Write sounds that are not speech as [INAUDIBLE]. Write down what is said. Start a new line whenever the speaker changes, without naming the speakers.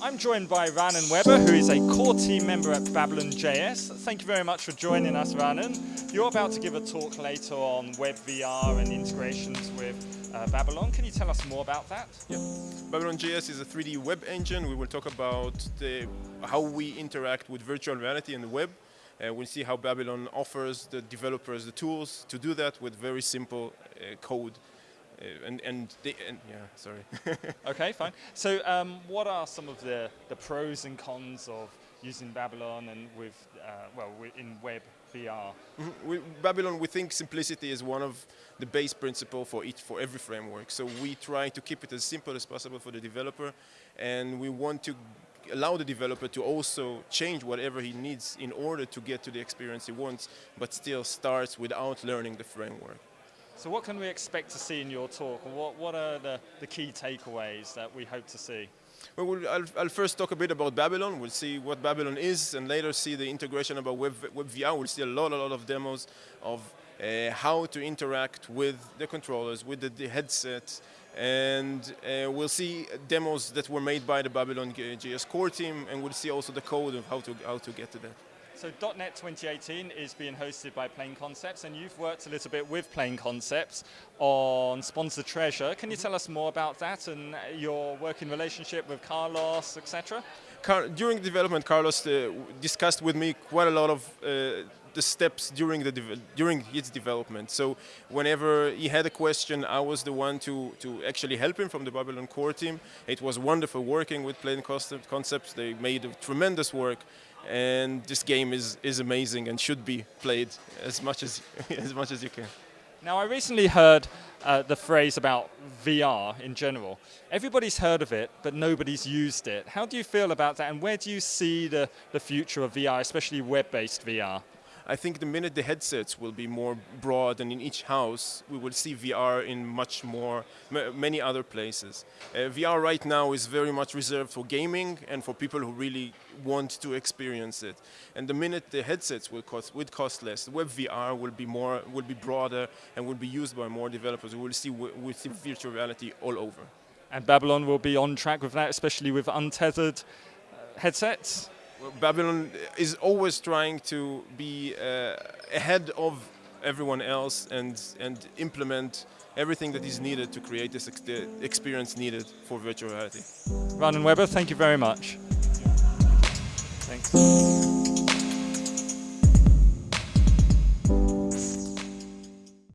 I'm joined by Raanan Weber, who is a core team member at Babylon JS. Thank you very much for joining us, Raanan. You're about to give a talk later on web VR and integrations with uh, Babylon. Can you tell us more about that?
Yeah. Babylon JS is a 3D web engine. We will talk about the, how we interact with virtual reality in the web. Uh, we'll see how Babylon offers the developers the tools to do that with very simple uh, code. Uh, and, and, and, yeah, sorry. [LAUGHS]
okay, fine. So um, what are some of the, the pros and cons of using Babylon and with, uh, well, in web VR?
We, Babylon, we think simplicity is one of the base principle for each, for every framework. So we try to keep it as simple as possible for the developer, and we want to allow the developer to also change whatever he needs in order to get to the experience he wants, but still starts without learning the framework.
So what can we expect to see in your talk? What, what are the, the key takeaways that we hope to see?
Well, we'll I'll, I'll, first talk a bit about Babylon. We'll see what Babylon is, and later see the integration about Web, VR. We'll see a lot, a lot of demos of uh, how to interact with the controllers, with the, the headsets, and uh, we'll see demos that were made by the Babylon JS core team, and we'll see also the code of how to how to get to that.
So .NET 2018 is being hosted by Plain Concepts, and you've worked a little bit with Plain Concepts on Sponsor Treasure. Can you tell us more about that and your working relationship with Carlos, etc.?
Car during development, Carlos uh, discussed with me quite a lot of uh, the steps during the during its development. So whenever he had a question, I was the one to to actually help him from the Babylon core team. It was wonderful working with Plain Concepts. They made tremendous work and this game is, is amazing and should be played as much as, [LAUGHS] as much as you can.
Now I recently heard uh, the phrase about VR in general. Everybody's heard of it, but nobody's used it. How do you feel about that and where do you see the, the future of VR, especially web-based VR?
I think the minute the headsets will be more broad and in each house, we will see VR in much more, many other places. Uh, VR right now is very much reserved for gaming and for people who really want to experience it. And the minute the headsets will cost, will cost less, web VR will be more, will be broader and will be used by more developers. We will see, we'll see virtual reality all over.
And Babylon will be on track with that, especially with untethered uh, headsets?
Babylon is always trying to be uh, ahead of everyone else and, and implement everything that is needed to create this ex experience needed for virtual reality.
Raanan Weber, thank you very much. Thanks.